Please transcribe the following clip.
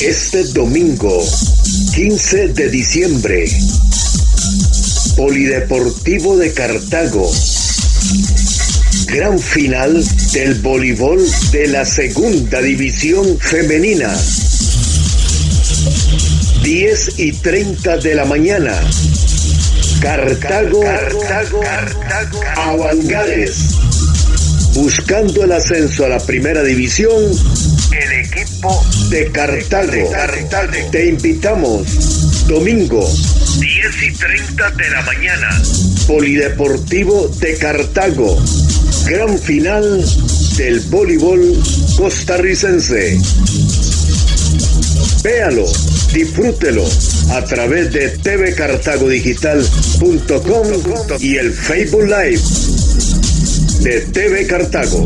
Este domingo, 15 de diciembre, Polideportivo de Cartago. Gran final del voleibol de la segunda división femenina. 10 y 30 de la mañana. Cartago, Cartago, Cartago, Avangares. Buscando el ascenso a la primera división, el equipo de Cartago. Te invitamos domingo 10 y 30 de la mañana. Polideportivo de Cartago. Gran final del voleibol costarricense. Véalo, disfrútelo a través de tvcartagodigital.com y el Facebook Live de TV Cartago.